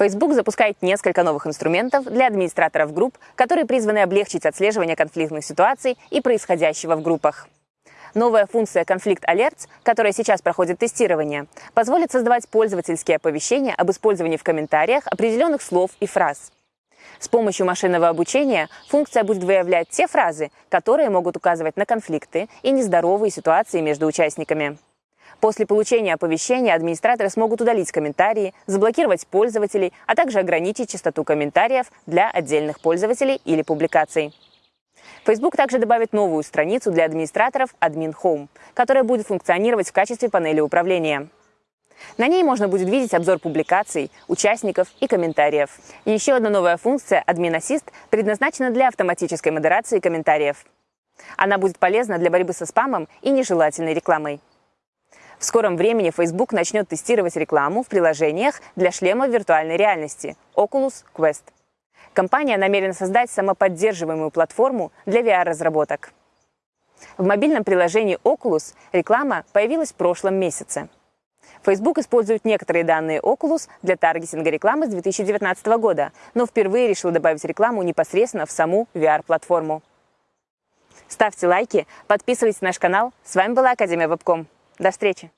Facebook запускает несколько новых инструментов для администраторов групп, которые призваны облегчить отслеживание конфликтных ситуаций и происходящего в группах. Новая функция Conflict Alerts, которая сейчас проходит тестирование, позволит создавать пользовательские оповещения об использовании в комментариях определенных слов и фраз. С помощью машинного обучения функция будет выявлять те фразы, которые могут указывать на конфликты и нездоровые ситуации между участниками. После получения оповещения администраторы смогут удалить комментарии, заблокировать пользователей, а также ограничить частоту комментариев для отдельных пользователей или публикаций. Facebook также добавит новую страницу для администраторов Admin Home, которая будет функционировать в качестве панели управления. На ней можно будет видеть обзор публикаций, участников и комментариев. Еще одна новая функция Admin Assist предназначена для автоматической модерации комментариев. Она будет полезна для борьбы со спамом и нежелательной рекламой. В скором времени Facebook начнет тестировать рекламу в приложениях для шлемов виртуальной реальности Oculus Quest. Компания намерена создать самоподдерживаемую платформу для VR-разработок. В мобильном приложении Oculus реклама появилась в прошлом месяце. Facebook использует некоторые данные Oculus для таргетинга рекламы с 2019 года, но впервые решил добавить рекламу непосредственно в саму VR-платформу. Ставьте лайки, подписывайтесь на наш канал. С вами была Академия Вебком. До встречи!